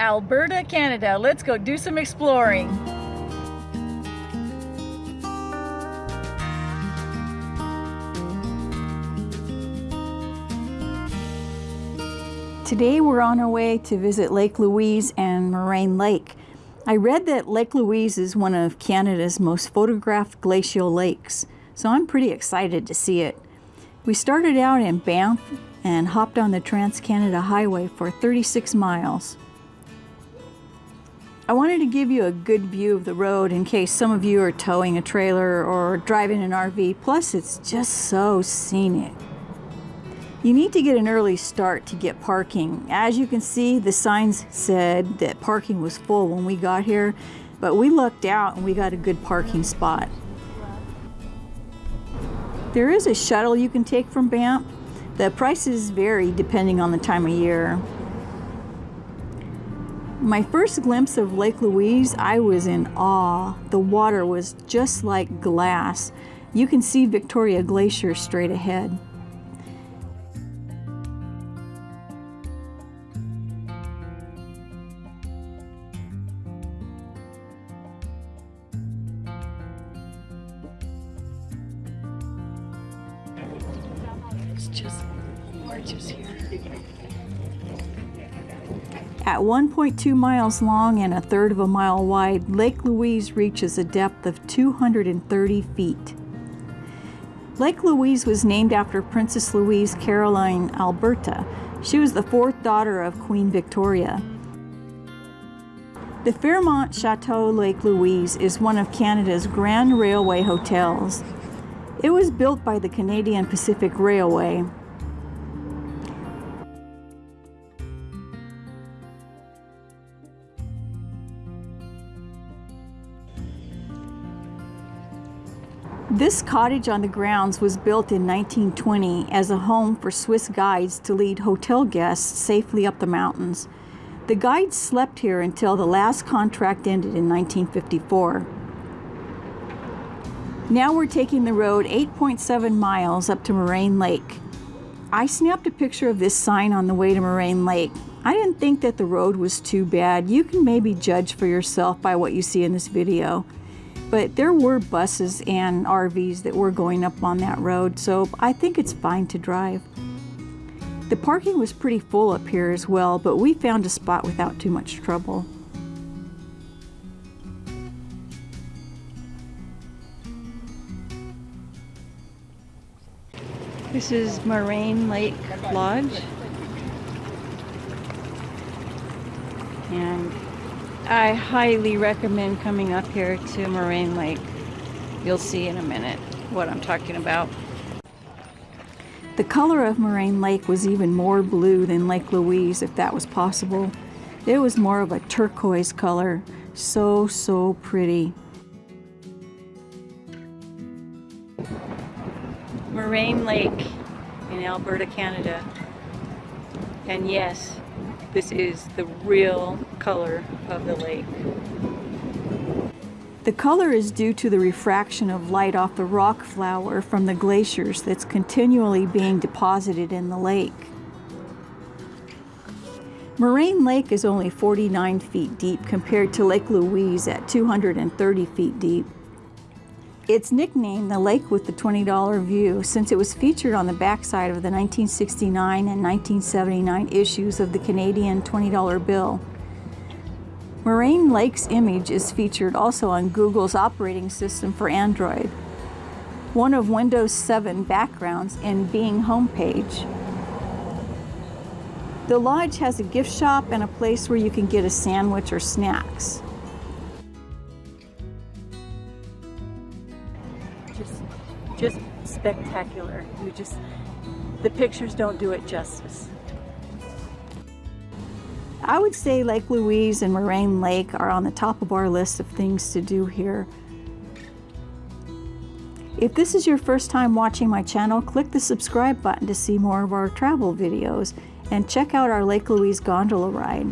Alberta, Canada. Let's go do some exploring. Today we're on our way to visit Lake Louise and Moraine Lake. I read that Lake Louise is one of Canada's most photographed glacial lakes, so I'm pretty excited to see it. We started out in Banff and hopped on the Trans-Canada Highway for 36 miles. I wanted to give you a good view of the road in case some of you are towing a trailer or driving an RV, plus it's just so scenic. You need to get an early start to get parking. As you can see, the signs said that parking was full when we got here, but we lucked out and we got a good parking spot. There is a shuttle you can take from Banff. The prices vary depending on the time of year. My first glimpse of Lake Louise, I was in awe. The water was just like glass. You can see Victoria Glacier straight ahead. It's just gorgeous here. At 1.2 miles long and a third of a mile wide, Lake Louise reaches a depth of 230 feet. Lake Louise was named after Princess Louise Caroline Alberta. She was the fourth daughter of Queen Victoria. The Fairmont Chateau Lake Louise is one of Canada's Grand Railway hotels. It was built by the Canadian Pacific Railway. This cottage on the grounds was built in 1920 as a home for Swiss guides to lead hotel guests safely up the mountains. The guides slept here until the last contract ended in 1954. Now we're taking the road 8.7 miles up to Moraine Lake. I snapped a picture of this sign on the way to Moraine Lake. I didn't think that the road was too bad. You can maybe judge for yourself by what you see in this video. But there were buses and RVs that were going up on that road, so I think it's fine to drive. The parking was pretty full up here as well, but we found a spot without too much trouble. This is Moraine Lake Lodge. And I highly recommend coming up here to Moraine Lake. You'll see in a minute what I'm talking about. The color of Moraine Lake was even more blue than Lake Louise, if that was possible. It was more of a turquoise color. So, so pretty. Moraine Lake in Alberta, Canada. And yes, this is the real color of the lake. The color is due to the refraction of light off the rock flour from the glaciers that's continually being deposited in the lake. Moraine Lake is only 49 feet deep compared to Lake Louise at 230 feet deep. It's nicknamed the Lake with the $20 View since it was featured on the backside of the 1969 and 1979 issues of the Canadian $20 bill. Moraine Lake's image is featured also on Google's operating system for Android, one of Windows 7 backgrounds in Bing homepage. The lodge has a gift shop and a place where you can get a sandwich or snacks. just just spectacular. You just the pictures don't do it justice. I would say Lake Louise and Moraine Lake are on the top of our list of things to do here. If this is your first time watching my channel, click the subscribe button to see more of our travel videos and check out our Lake Louise gondola ride.